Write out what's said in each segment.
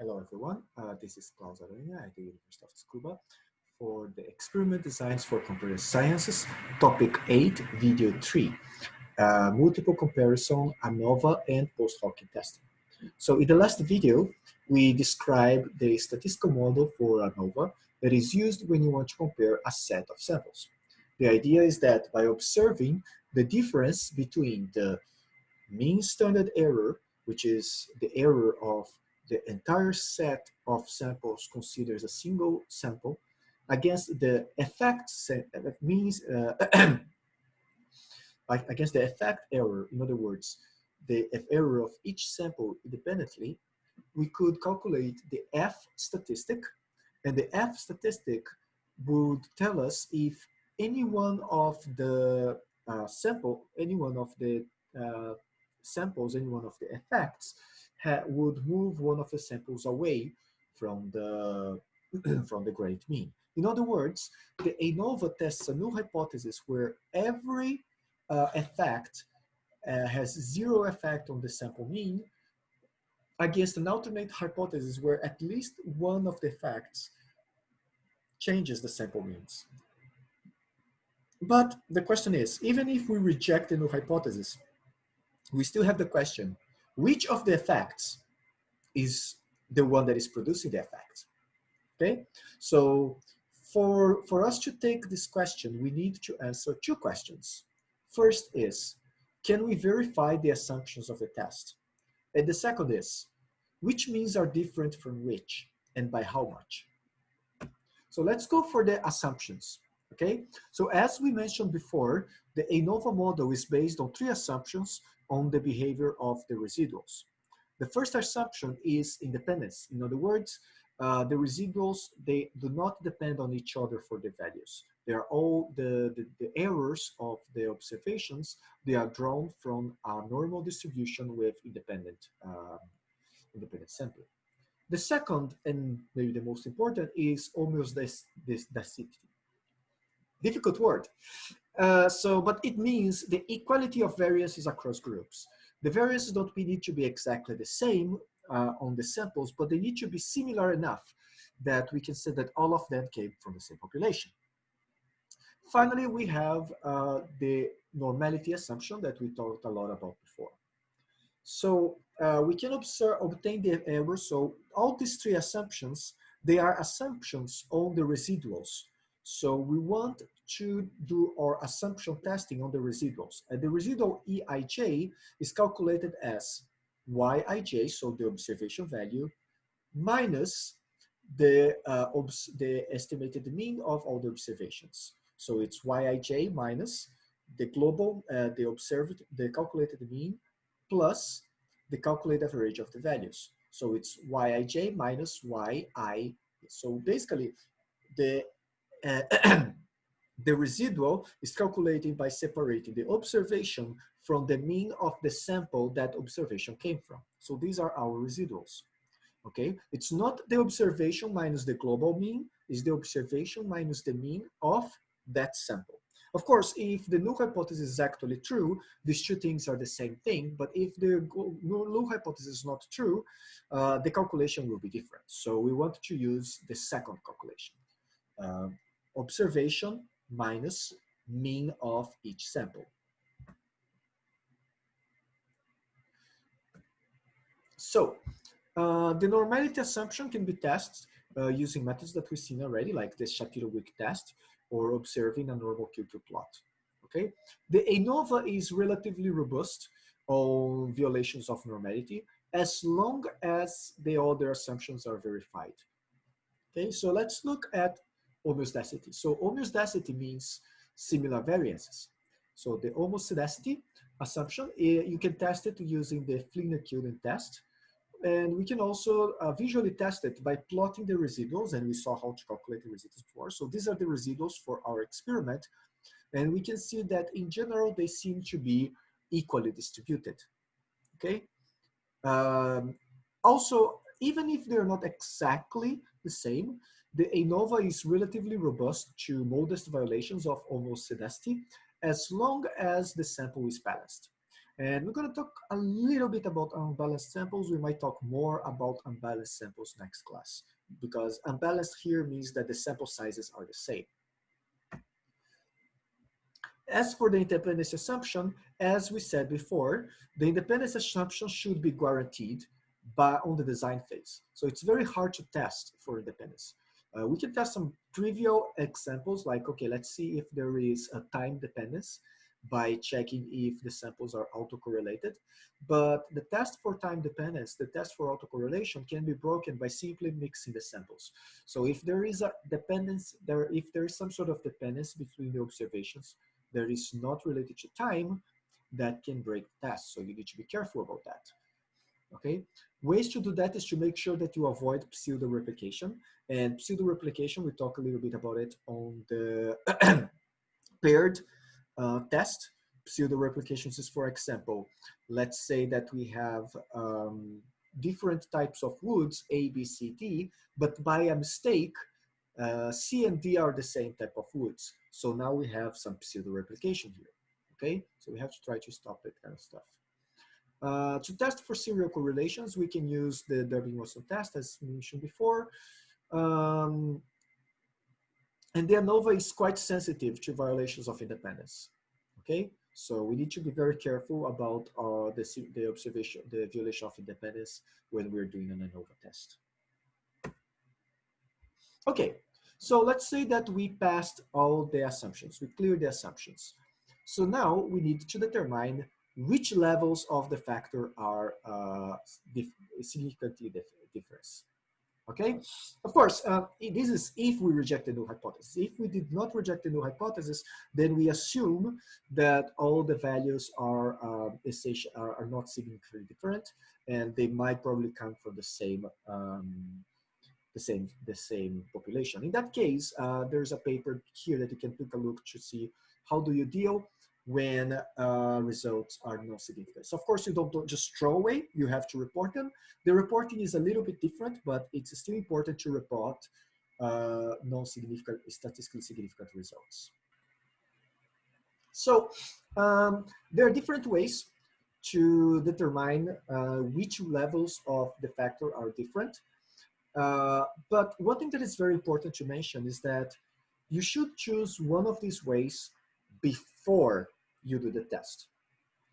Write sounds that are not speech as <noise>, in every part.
Hello everyone, uh, this is Klaus Aranha at the University of Tsukuba for the Experiment Designs for Computer Sciences, Topic 8, Video 3, uh, Multiple Comparison, ANOVA, and Post-hoc testing. So in the last video, we described the statistical model for ANOVA that is used when you want to compare a set of samples. The idea is that by observing the difference between the mean standard error, which is the error of the entire set of samples considers a single sample, against the effect set, that means uh, <clears throat> against the effect error, in other words, the error of each sample independently, we could calculate the F statistic, and the F statistic would tell us if any one of the uh, sample, any one of the uh, samples, any one of the effects would move one of the samples away from the <clears throat> from the great mean. In other words, the ANOVA tests a null hypothesis where every uh, effect uh, has zero effect on the sample mean against an alternate hypothesis where at least one of the effects changes the sample means. But the question is, even if we reject the null hypothesis, we still have the question, which of the effects is the one that is producing the effect? Okay, so for, for us to take this question, we need to answer two questions. First is, can we verify the assumptions of the test? And the second is, which means are different from which and by how much? So let's go for the assumptions, okay? So as we mentioned before, the ANOVA model is based on three assumptions on the behavior of the residuals. The first assumption is independence. In other words, uh, the residuals, they do not depend on each other for the values. They are all the, the, the, errors of the observations, they are drawn from a normal distribution with independent, uh, independent sampling. The second, and maybe the most important, is homeoscedasticity. Difficult word. Uh, so, but it means the equality of variances across groups. The variances don't need to be exactly the same uh, on the samples, but they need to be similar enough that we can say that all of them came from the same population. Finally, we have uh, the normality assumption that we talked a lot about before. So uh, we can observe, obtain the error. So all these three assumptions, they are assumptions on the residuals. So we want to do our assumption testing on the residuals. And the residual EIJ is calculated as Yij, so the observation value, minus the, uh, the estimated mean of all the observations. So it's Yij minus the global, uh, the observed, the calculated mean plus the calculated average of the values. So it's Yij minus Yi. So basically, the uh, <clears throat> the residual is calculated by separating the observation from the mean of the sample that observation came from. So these are our residuals. Okay, it's not the observation minus the global mean, it's the observation minus the mean of that sample. Of course, if the null hypothesis is actually true, these two things are the same thing. But if the null hypothesis is not true, uh, the calculation will be different. So we want to use the second calculation. Uh, observation minus mean of each sample. So uh, the normality assumption can be tested uh, using methods that we've seen already, like the Shapiro-Wilk test or observing a normal QQ plot. Okay, the ANOVA is relatively robust on violations of normality as long as the other assumptions are verified. Okay, so let's look at homeoscedasticity. So homeoscedasticity means similar variances. So the homeoscedasticity assumption, eh, you can test it using the Fligner-Killeen test. And we can also uh, visually test it by plotting the residuals, and we saw how to calculate the residuals before. So these are the residuals for our experiment. And we can see that in general, they seem to be equally distributed, okay? Um, also, even if they're not exactly the same, the ANOVA is relatively robust to modest violations of homeoscedasticity as long as the sample is balanced. And we're gonna talk a little bit about unbalanced samples. We might talk more about unbalanced samples next class because unbalanced here means that the sample sizes are the same. As for the independence assumption, as we said before, the independence assumption should be guaranteed by, on the design phase. So it's very hard to test for independence. Uh, we can test some trivial examples like, okay, let's see if there is a time dependence by checking if the samples are autocorrelated. But the test for time dependence, the test for autocorrelation can be broken by simply mixing the samples. So if there is a dependence, there, if there is some sort of dependence between the observations that is not related to time, that can break the test. So you need to be careful about that. Okay, ways to do that is to make sure that you avoid pseudo replication. And pseudo replication, we talk a little bit about it on the <clears throat> paired uh, test. Pseudo replications is, for example, let's say that we have um, different types of woods, A, B, C, D, but by a mistake, uh, C and D are the same type of woods. So now we have some pseudo replication here. Okay, so we have to try to stop that kind of stuff. Uh, to test for serial correlations, we can use the Durbin-Watson test as mentioned before. Um, and the ANOVA is quite sensitive to violations of independence. Okay, so we need to be very careful about uh, the, the observation, the violation of independence when we're doing an ANOVA test. Okay, so let's say that we passed all the assumptions, we cleared the assumptions. So now we need to determine which levels of the factor are uh, dif significantly dif different. Okay, of course, uh, this is if we reject the null hypothesis. If we did not reject the null hypothesis, then we assume that all the values are, uh, are, are not significantly different, and they might probably come from the same um, the same the same population. In that case, uh, there's a paper here that you can take a look to see how do you deal when uh, results are not significant. So of course, you don't, don't, just throw away, you have to report them. The reporting is a little bit different, but it's still important to report uh, non-significant, statistically significant results. So um, there are different ways to determine uh, which levels of the factor are different. Uh, but one thing that is very important to mention is that you should choose one of these ways before you do the test.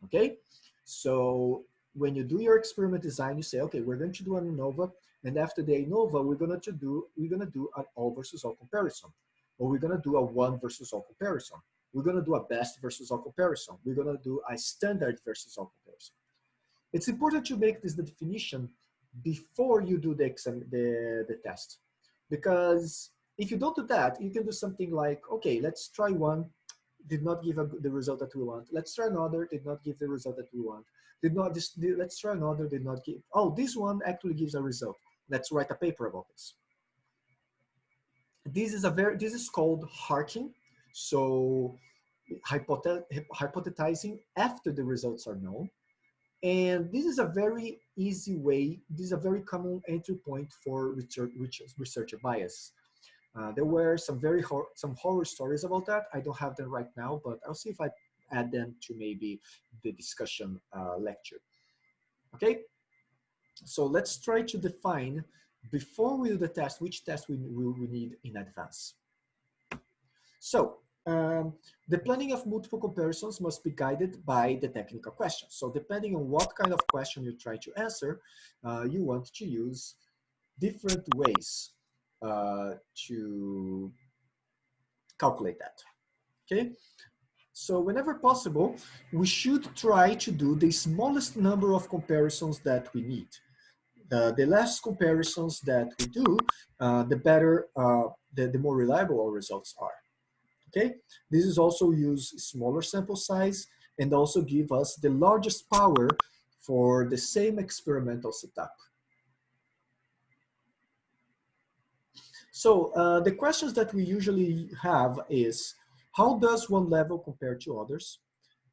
Okay, so when you do your experiment design, you say, okay, we're going to do an ANOVA, and after the ANOVA, we're going to do we're going to do an all versus all comparison, or we're going to do a one versus all comparison. We're going to do a best versus all comparison. We're going to do a standard versus all comparison. It's important to make this definition before you do the exam, the, the test, because if you don't do that, you can do something like, okay, let's try one, did not give a, the result that we want. Let's try another, did not give the result that we want. Did not, this, let's try another, did not give, oh, this one actually gives a result. Let's write a paper about this. This is a very, this is called harking. So hypothe hypothesizing after the results are known. And this is a very easy way, this is a very common entry point for research, researcher bias. Uh, there were some very hor some horror stories about that. I don't have them right now, but I'll see if I add them to maybe the discussion uh, lecture. Okay, so let's try to define before we do the test, which test we, we, we need in advance. So um, the planning of multiple comparisons must be guided by the technical question. So depending on what kind of question you try to answer, uh, you want to use different ways uh, to calculate that, okay? So whenever possible, we should try to do the smallest number of comparisons that we need. Uh, the less comparisons that we do, uh, the better, uh, the, the more reliable our results are. Okay, this is also use smaller sample size and also give us the largest power for the same experimental setup. So uh, the questions that we usually have is, how does one level compare to others?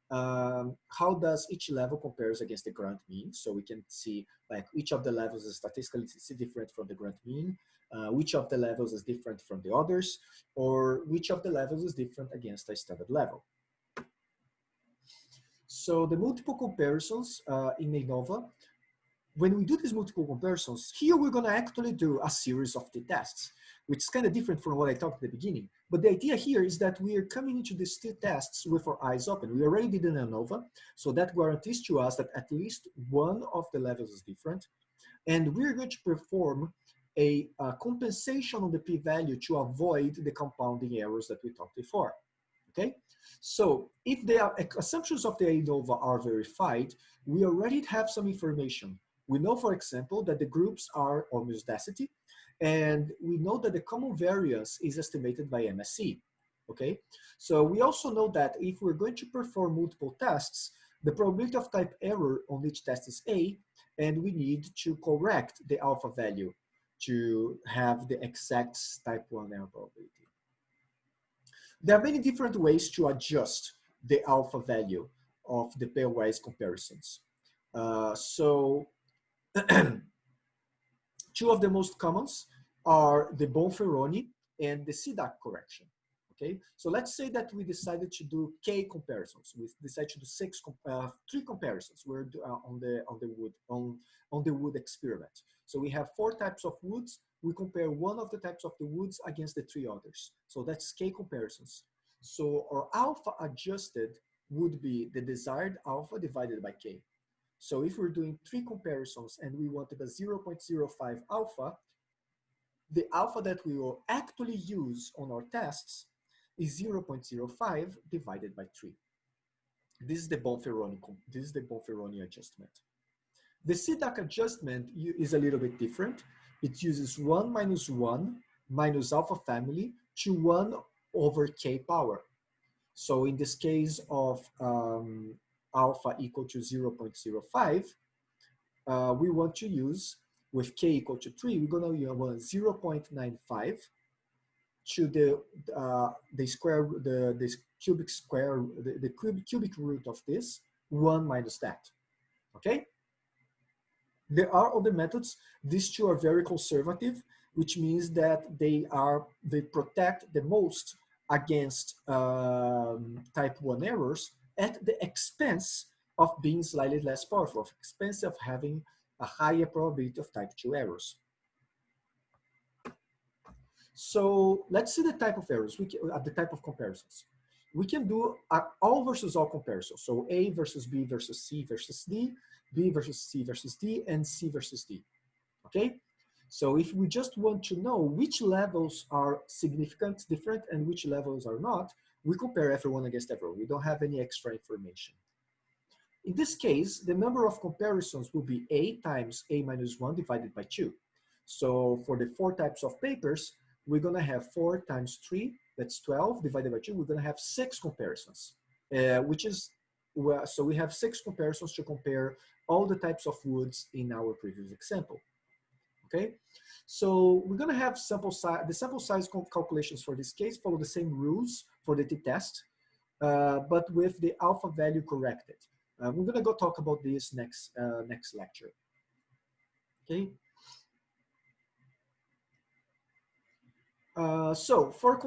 Um, how does each level compares against the grand mean? So we can see like each of the levels is statistically different from the grand mean, uh, which of the levels is different from the others, or which of the levels is different against a standard level. So the multiple comparisons uh, in ANOVA, when we do these multiple comparisons, here we're gonna actually do a series of t-tests, which is kind of different from what I talked at the beginning. But the idea here is that we are coming into these t-tests with our eyes open. We already did an ANOVA, so that guarantees to us that at least one of the levels is different. And we're going to perform a, a compensation on the p-value to avoid the compounding errors that we talked before. Okay, so if the uh, assumptions of the ANOVA are verified, we already have some information. We know, for example, that the groups are homogeneity, and we know that the common variance is estimated by MSE. Okay, so we also know that if we're going to perform multiple tests, the probability of type error on each test is A, and we need to correct the alpha value to have the exact type 1 error probability. There are many different ways to adjust the alpha value of the pairwise comparisons. Uh, so <clears throat> two of the most commons are the Bonferroni and the Sidak correction. Okay, so let's say that we decided to do k comparisons. We decided to do six, uh, three comparisons. We're uh, on the on the wood on on the wood experiment. So we have four types of woods. We compare one of the types of the woods against the three others. So that's k comparisons. So our alpha adjusted would be the desired alpha divided by k. So if we're doing three comparisons and we wanted a 0.05 alpha, the alpha that we will actually use on our tests is 0.05 divided by 3. This is the Bonferroni, this is the Bonferroni adjustment. The Sidak adjustment is a little bit different. It uses 1 minus 1 minus alpha family to 1 over k power. So in this case of um, alpha equal to 0.05, uh, we want to use with k equal to 3, we're going to use 0.95 to the uh, the square the the cubic square the, the cubic, cubic root of this one minus that okay? There are other methods. These two are very conservative which means that they are they protect the most against um, type 1 errors at the expense of being slightly less powerful of expense of having a higher probability of type 2 errors so let's see the type of errors, we can, uh, the type of comparisons. We can do all versus all comparisons. So A versus B versus C versus D, B versus C versus D, and C versus D, okay? So if we just want to know which levels are significant, different, and which levels are not, we compare everyone against everyone. We don't have any extra information. In this case, the number of comparisons will be A times A minus 1 divided by 2. So for the four types of papers, we're gonna have four times three, that's 12 divided by two, we're gonna have six comparisons, uh, which is, well, so we have six comparisons to compare all the types of woods in our previous example, okay? So we're gonna have sample size, the sample size calculations for this case follow the same rules for the t-test, uh, but with the alpha value corrected. Uh, we're gonna go talk about this next, uh, next lecture, okay? Uh, so for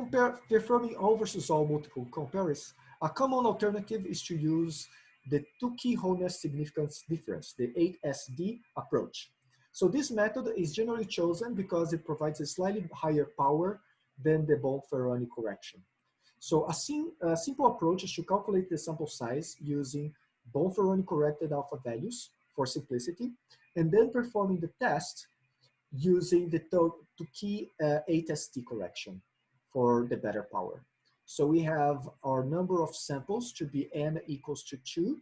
performing all versus all multiple comparisons, a common alternative is to use the Tukey honest significance difference, the HSD approach. So this method is generally chosen because it provides a slightly higher power than the Bonferroni correction. So a, sim a, simple approach is to calculate the sample size using Bonferroni corrected alpha values for simplicity, and then performing the test using the Tukey uh, HSD correction for the better power. So we have our number of samples to be n equals to 2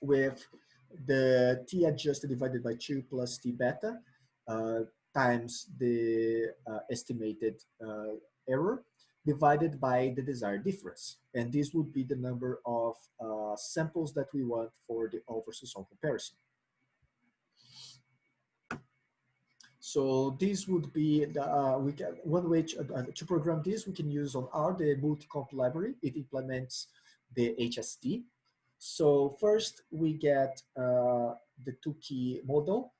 with the t adjusted divided by 2 plus t beta uh, times the uh, estimated uh, error divided by the desired difference. And this would be the number of uh, samples that we want for the all versus all comparison. So this would be the, uh, we can, one way to, uh, to program this, we can use on R, the multcomp library. It implements the HSD. So first we get uh, the key model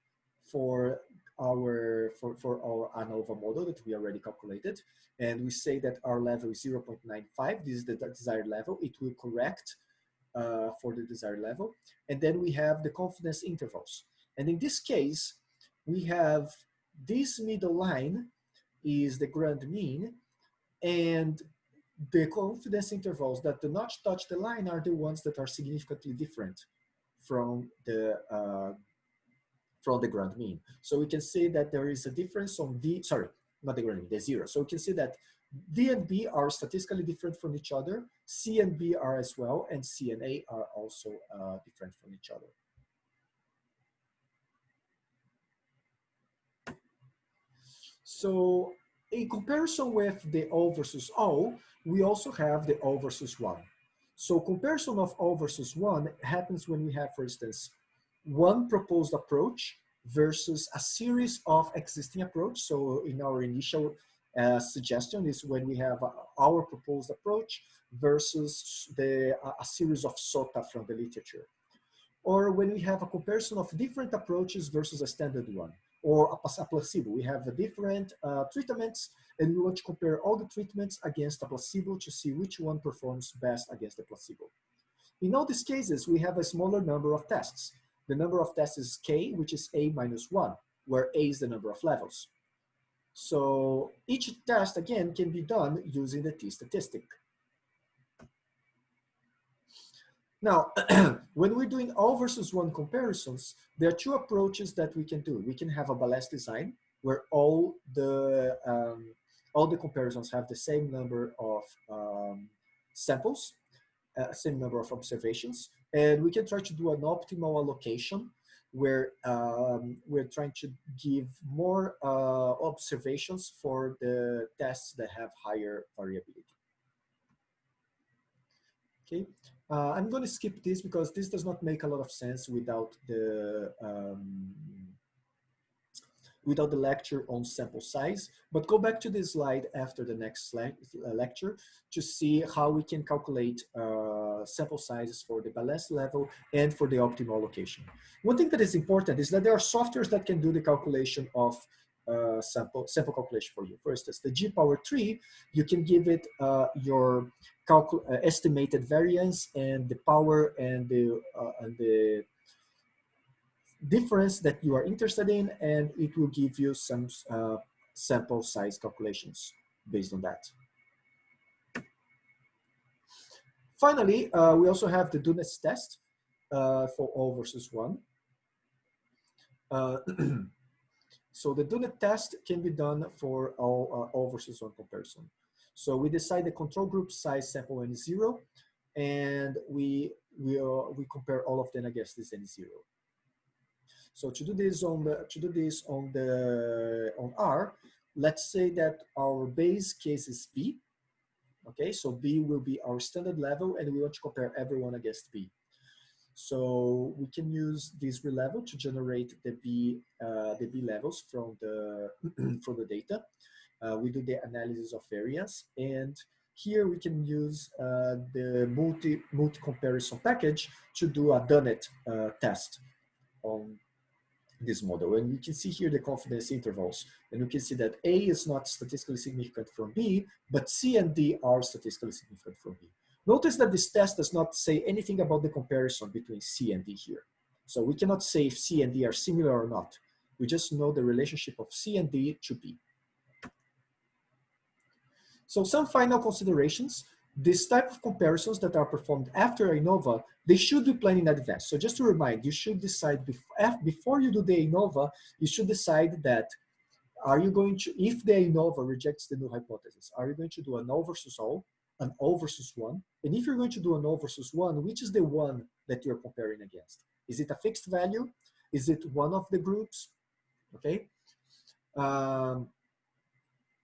for our for, for our ANOVA model that we already calculated. And we say that our level is 0.95. This is the desired level. It will correct uh, for the desired level. And then we have the confidence intervals. And in this case, we have this middle line is the grand mean and the confidence intervals that do not touch the line are the ones that are significantly different from the uh, from the grand mean. So we can see that there is a difference on D, sorry, not the grand mean, the zero. So we can see that D and B are statistically different from each other, C and B are as well, and C and A are also uh, different from each other. So in comparison with the O versus O, we also have the O versus 1. So comparison of O versus 1 happens when we have, for instance, one proposed approach versus a series of existing approach. So in our initial uh, suggestion is when we have uh, our proposed approach versus the, uh, a series of SOTA from the literature. Or when we have a comparison of different approaches versus a standard one or a, a placebo. We have different uh, treatments and we want to compare all the treatments against a placebo to see which one performs best against the placebo. In all these cases, we have a smaller number of tests. The number of tests is k, which is a minus one, where a is the number of levels. So each test, again, can be done using the t-statistic. Now, <clears throat> when we're doing all versus one comparisons, there are two approaches that we can do. We can have a balanced design where all the um, all the comparisons have the same number of um, samples, uh, same number of observations, and we can try to do an optimal allocation where um, we're trying to give more uh, observations for the tests that have higher variability. Okay, uh, I'm going to skip this because this does not make a lot of sense without the um, without the lecture on sample size. But go back to this slide after the next uh, lecture to see how we can calculate uh, sample sizes for the balance level and for the optimal location. One thing that is important is that there are softwares that can do the calculation of uh, sample, sample calculation for you. For instance, the G power 3, you can give it uh, your uh, estimated variance and the power and the, uh, and the difference that you are interested in, and it will give you some uh, sample size calculations based on that. Finally, uh, we also have the Dunnett's test for all versus 1. <clears throat> So the Dunet test can be done for all, uh, versus one comparison. So we decide the control group size sample n zero, and we we uh, we compare all of them against this n zero. So to do this on the to do this on the on R, let's say that our base case is B. Okay, so B will be our standard level, and we want to compare everyone against B. So we can use this level to generate the B, uh, the B levels from the, <clears throat> from the data. Uh, we do the analysis of variance and here we can use uh, the multi, multi comparison package to do a Dunnett uh, test on this model. And you can see here the confidence intervals. And you can see that A is not statistically significant from B, but C and D are statistically significant from B. Notice that this test does not say anything about the comparison between C and D here. So we cannot say if C and D are similar or not. We just know the relationship of C and D to B. So some final considerations. This type of comparisons that are performed after ANOVA, they should be planned in advance. So just to remind, you should decide before, before you do the ANOVA, you should decide that are you going to, if the ANOVA rejects the null hypothesis, are you going to do a null versus all an O versus one. And if you're going to do an O versus one, which is the one that you're comparing against? Is it a fixed value? Is it one of the groups? Okay. Um,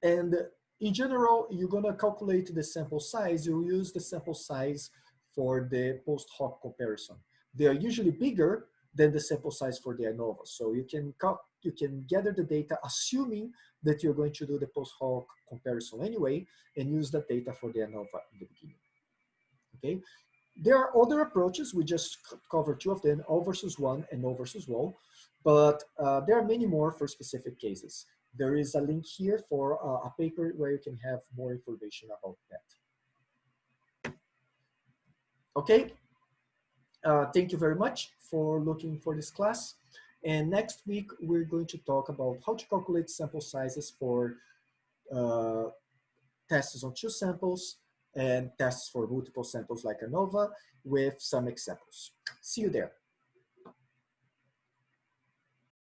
and in general, you're gonna calculate the sample size. You use the sample size for the post hoc comparison. They are usually bigger than the sample size for the ANOVA. So you can you can gather the data assuming that you're going to do the post hoc comparison anyway and use that data for the ANOVA in the beginning. Okay, there are other approaches. We just covered two of them, O versus one and O versus wall, but uh, there are many more for specific cases. There is a link here for uh, a paper where you can have more information about that. Okay, uh, thank you very much for looking for this class. And next week, we're going to talk about how to calculate sample sizes for uh, tests on two samples and tests for multiple samples like ANOVA with some examples. See you there.